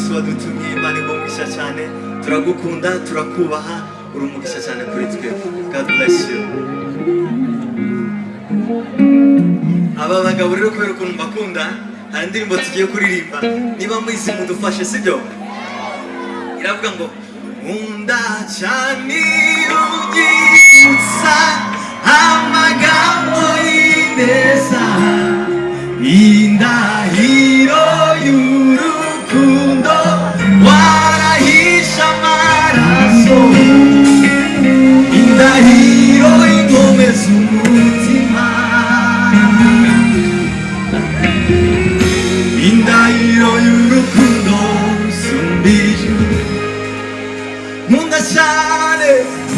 yesu wadutumye imana igumugisha cyane. Turagukunda turakubaha. Uri umugisha cyane kuri twe. God bless you. Aba bagabo rero kubera ukuntu mbakunda hari indirimbo tugiye kuririmba. Niba muyizi mudufashe sibyo iravuga ngo nkunda cyane ubyibutsa amagambo y'ineza indahiro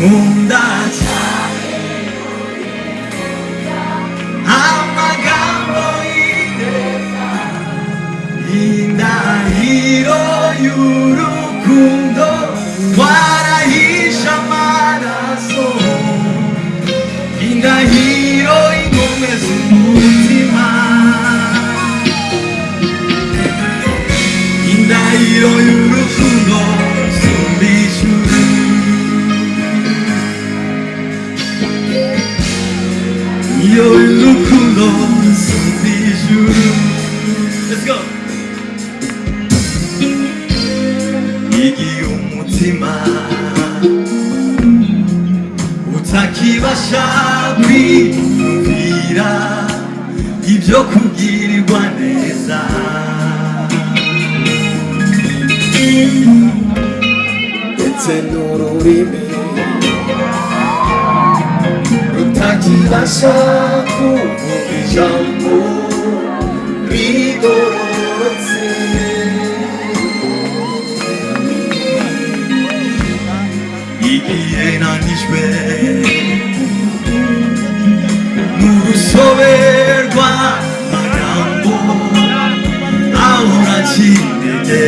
moon. Iyo y'urukundo sumba ijuru Let's go. igihe umutima utakibasha kwiyumvira ibyo kubwirirwa neza ndetse n'ururimi Jilasha kukuyamu Ridorotsi Igiye nanishbe Murusoverwa magambo Aura chinege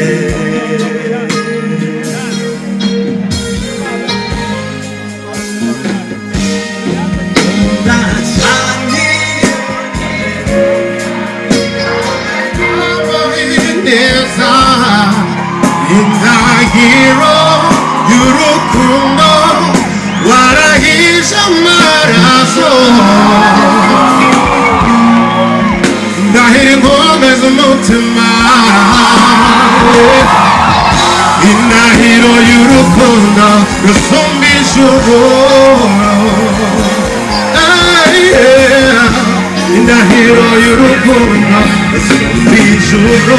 hero Yurukundo Warahisha Maraso Ndahiri Gomez Mutima Indahiro Yurukundo Yusumbi Shuro Indahiro Yurukundo Yusumbi Shuro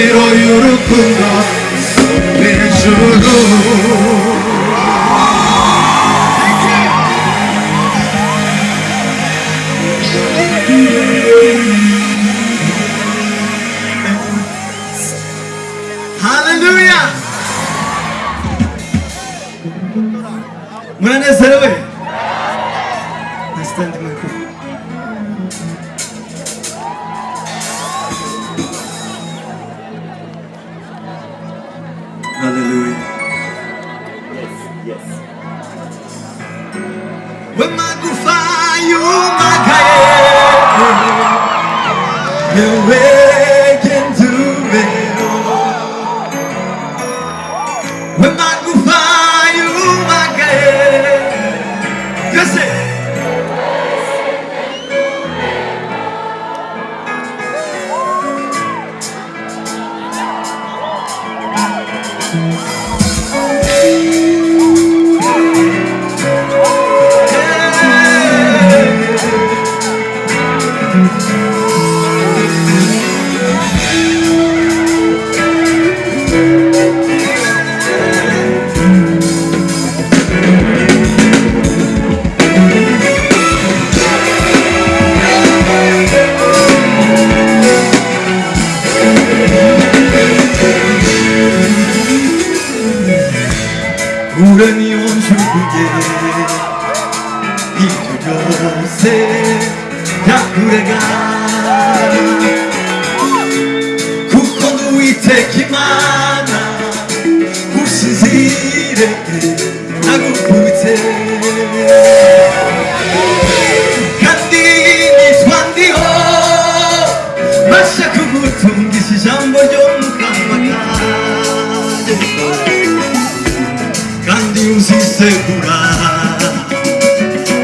يركنا من شرور Hallelujah! Muna na sarwa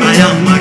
I am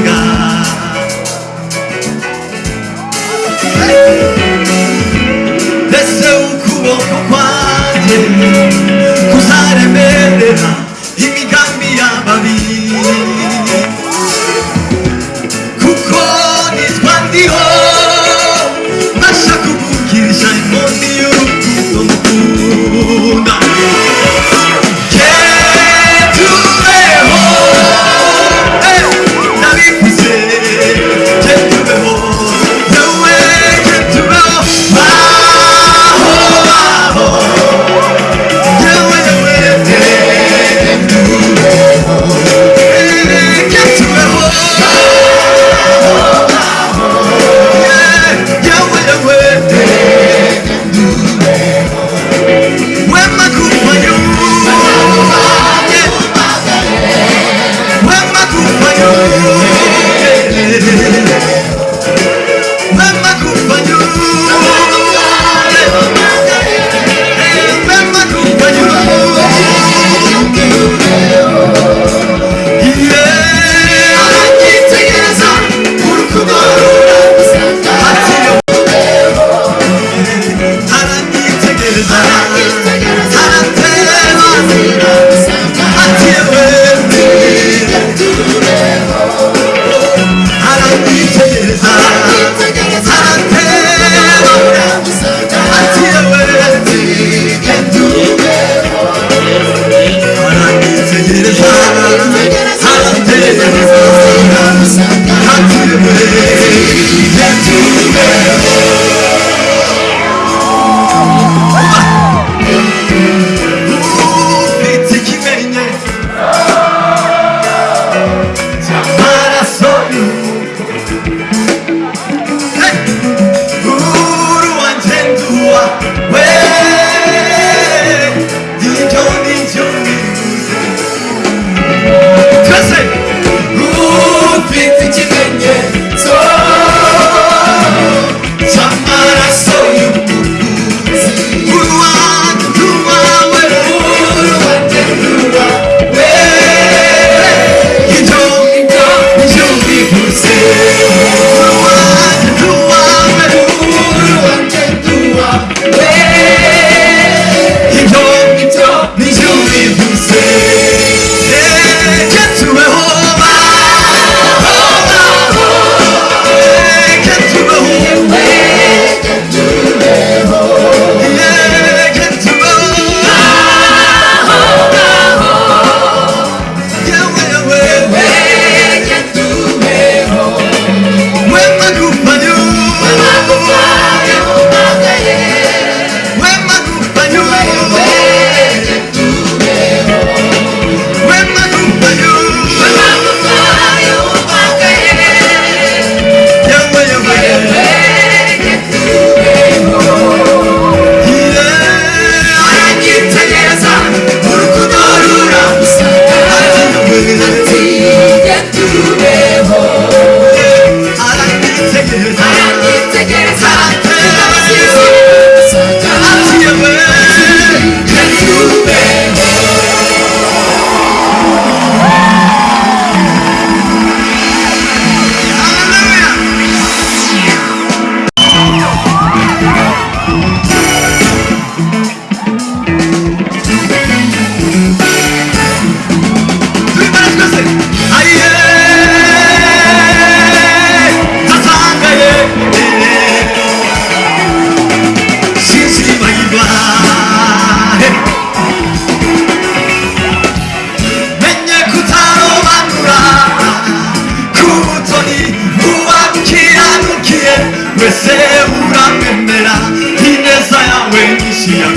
Se urra gurera hinezaya wenishia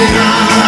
Argentina.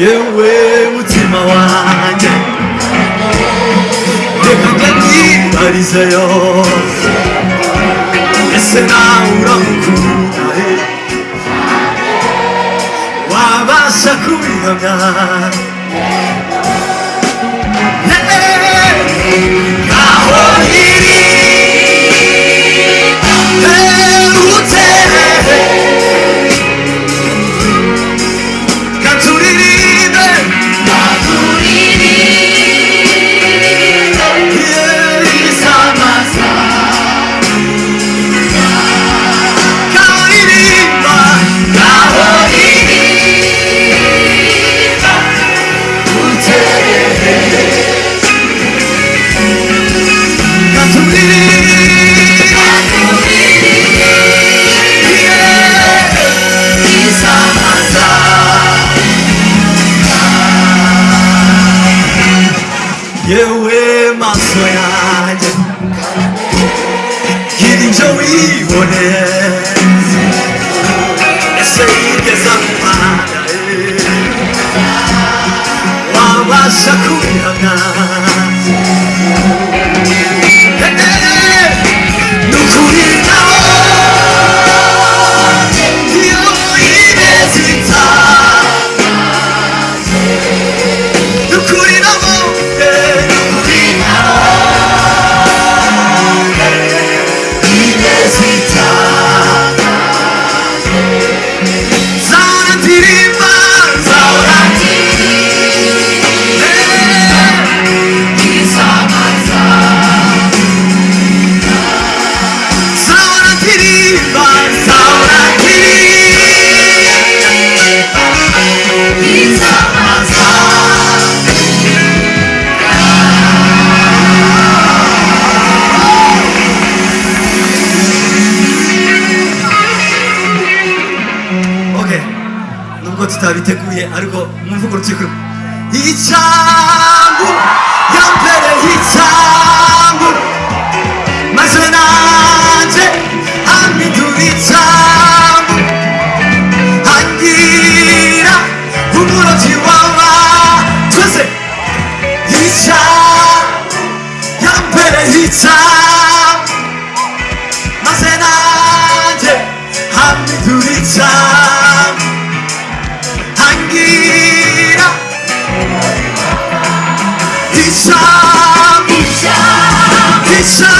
yewe mutima wanjye reka ndaribarizeyo ese nawe uramukunda he wabasha kubihamya would Nita Masena je Hami Durita Hangira Hisham Hisham Hisham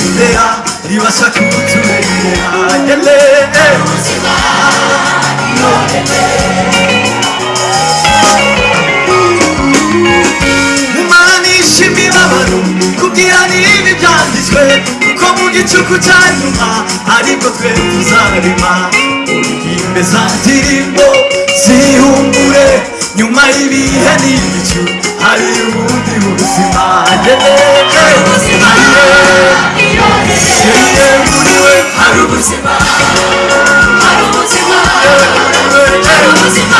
ibendera ribasha kuturengera yele mumanisha imibabaro kubwira niba ibyanditswe kuko mu gicuku cya nyuma aribwo twe tuzarema uruhimbe za ndirimbo zihungure nyuma y'ibihe n'ibicu hari ubundi buzima. Hari ubuzima hari ubuzima hari ubuzima